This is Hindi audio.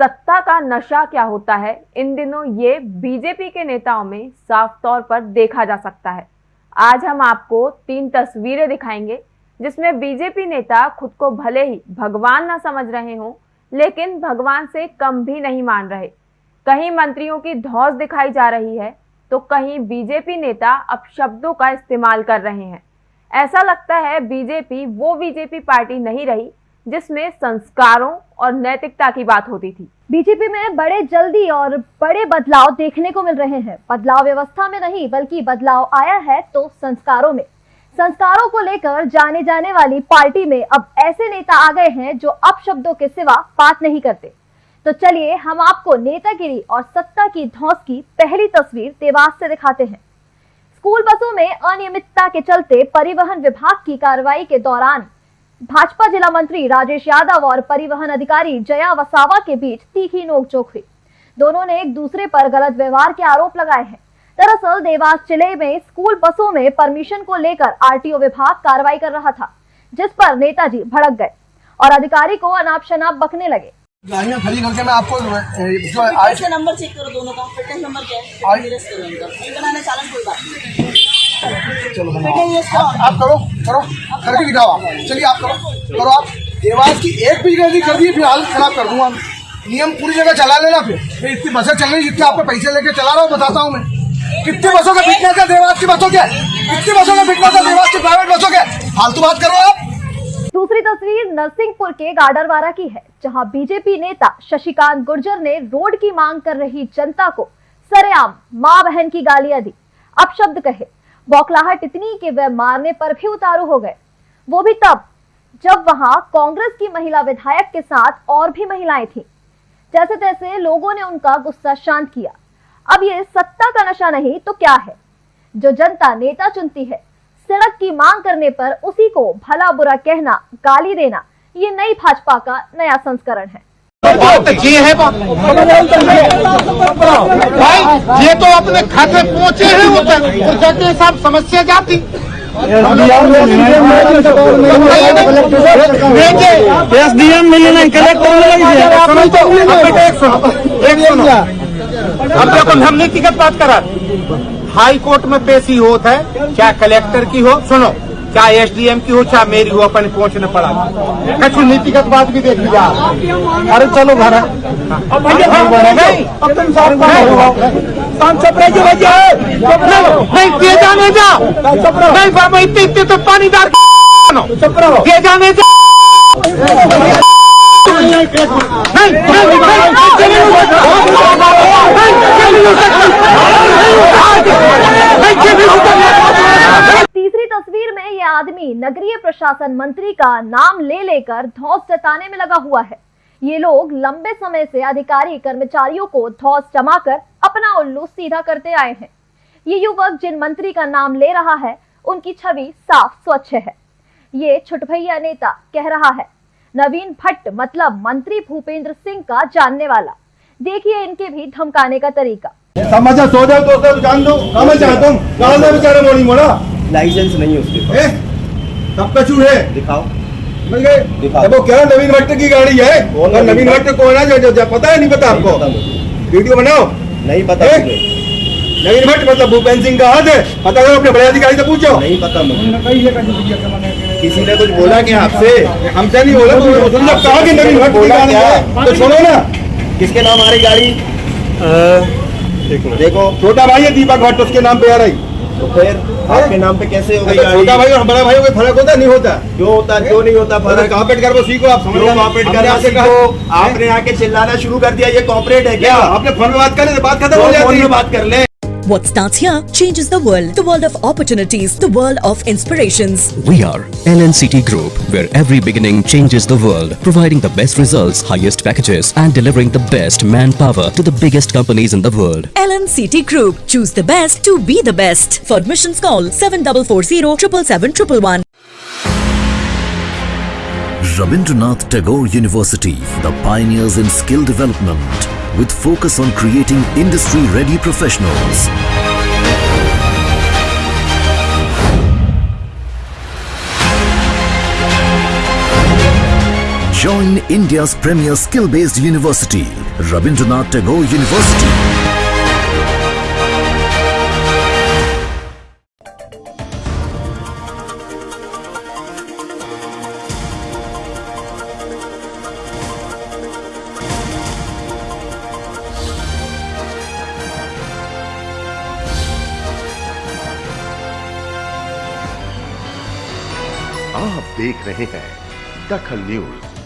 सत्ता का नशा क्या होता है? इन दिनों ये बीजेपी के नेताओं में साफ़ तौर पर देखा जा सकता है। आज हम आपको तीन तस्वीरें दिखाएँगे, जिसमें बीजेपी नेता खुद को भले ही भगवान ना समझ रहे हों, लेकिन भगवान से कम भी नहीं मान रहे। कहीं मंत्रियों की धौस दिखाई जा रही है तो कहीं बीजेपी नेता अपशब्दों का इस्तेमाल कर रहे हैं। ऐसा लगता है बीजेपी, वो बीजेपी पार्टी नहीं रही जिसमें संस्कारों और नैतिकता की बात होती थी। बीजेपी में बड़े जल्दी और बड़े बदलाव देखने को मिल रहे हैं। बदलाव व्यवस्था में नहीं, बल्कि बदलाव आया है तो संस्कारों में। संस्कारों को लेकर जाने जाने वाली पार्टी में अब ऐसे नेता आ गए हैं जो अब शब्दों के सिवा बात नहीं करते। तो चलिए हम आपको नेतागिरी और सत्ता की धौस की पहली तस्वीर देवास से दिखाते हैं। स्कूल बसों में अनियमितता के चलते परिवहन विभाग की कार्रवाई के दौरान भाजपा जिला मंत्री राजेश यादव और परिवहन अधिकारी जया वसावा के बीच तीखी नोकझोंक हुई दोनों ने एक दूसरे पर गलत व्यवहार के आरोप लगाए हैं। दरअसल देवास ज़िले में स्कूल बसों में परमिशन को लेकर आरटीओ विभाग कार्रवाई कर रहा था जिस पर नेताजी भड़क गए और अधिकारी को अनाप शनाप बकने लगे। गाड़ियाँ खड़ी करके मैं आपको जो नंबर चेक करो दोनों का नंबर क्या है चलो आप आप करो करो। करके दिखाओ आप। चलिए आप करो करो आप। देवास की एक भी गलती कर दी फिर हाल खराब कर दूँगा। नियम पूरी जगह चला लेना फिर। मैं इतनी बसें चल रही जितने आपको पैसे लेके चला रहा हूँ बताता हूँ मैं। कितनी बसों का फिटनेस है देवास की बसों के? कितनी बसों का फिटनेस है देवास की प्राइवेट बसों के? फालतू बात करो आप। दूसरी तस्वीर नरसिंहपुर के गाडरवारा की है जहाँ बीजेपी नेता शशिकांत गुर्जर ने रोड की मांग कर रही जनता को सरेआम माँ बहन की गालियाँ दी। अपशब्द कहे बौखलाहट इतनी कि वह मारने पर भी उतारू हो गए। वो भी तब, जब वहाँ कांग्रेस की महिला विधायक के साथ और भी महिलाएँ थीं। जैसे तैसे लोगों ने उनका गुस्सा शांत किया। अब ये सत्ता का नशा नहीं तो क्या है? जो जनता नेता चुनती है, सड़क की मांग करने पर उसी को भला बुरा कहना, गाली देना, ये नई भाजपा का नया संस्करण है। बात ये है बात। भाई ये तो अपने खाते पहुँचे हैं उधर उधर के साथ समस्या क्या थी? एस डी एम मिलना कलेक्टर सुनो तो अब बेटा एक सुनो। एक सुनो अब देखो हम नीतिगत बात करा हाई कोर्ट में पेशी होता है चाहे कलेक्टर की हो सुनो। चाहे एसडीएम की हो चाहे मेरी हो अपन पहुँचने पड़ा कछु नीतिगत बात भी देख लिया अरे चलो घर नहीं जा नहीं बाबा इतने इतने तो पानीदार जाने जा नहीं नहीं नहीं तीसरी तस्वीर में ये नगरीय प्रशासन मंत्री का नाम ले लेकर धौस जताने में लगा हुआ है। ये लोग लंबे समय से अधिकारी कर्मचारियों को धौस जमाकर अपना उल्लू सीधा करते आए हैं। ये युवक जिन मंत्री का नाम ले रहा है उनकी छवि साफ़ स्वच्छ है। ये छुटभैया नेता कह रहा है नवीन भट्ट मतलब मंत्री भूपेंद्र सिंह का जानने वाला। देखिए इनके भी धमकाने का तरीका। समझा सो जाओ तो जान दो समझ जा तुम गाल दे बेचारे मोड़ी मोड़ा। लाइसेंस नहीं है उसके पास। ए सब कछु है दिखाओ। देखो क्या नवीन भट्ट की गाड़ी है और नवीन भट्ट कौन है जो, जो, जो पता है? नहीं पता आपको। पता वीडियो बनाओ। नहीं पता नवीन भट्ट मतलब भूपेंद्र सिंह का हाथ है। पता करो अपने बड़े अधिकारी से पूछो। नहीं पता मुझे। किसी ने कुछ बोला क्या आपसे? हमसे नहीं बोला तो तुमने कहा कि नवीन भट्ट की बोला गाड़ी क्या? है? तो सुनो ना। किसके नाम आ रही गाड़ी? देखो। छोटा भाई है दीपक भट्ट उसके नाम पे आ रही। तो फिर आपके नाम पे कैसे हो गई अच्छा, छोटा भाई और बड़ा भाई में फ़र्क होता नहीं होता? क्यों होता क्यों नहीं होता अरे फ़र्क? कॉपरेट कर वो सीखो आप समझ? कॉपरेट कर करना सीखो? आपने आके चिल्लाना शुरू कर दिया ये कॉपरेट है क्या? आपने फ़ोन में बात कर ले बात खत्म तो हो जाए जाती। है बात कर ले। What starts here changes the world. The world of opportunities. The world of inspirations. We are LNCT Group, where every beginning changes the world, providing the best results, highest packages, and delivering the best manpower to the biggest companies in the world. LNCT Group. Choose the best to be the best. For admissions call 7440 777 Rabindranath Tagore University, the pioneers in skill development, with focus on creating industry-ready professionals. Join India's premier skill-based university, Rabindranath Tagore University. आप देख रहे हैं दखल न्यूज़।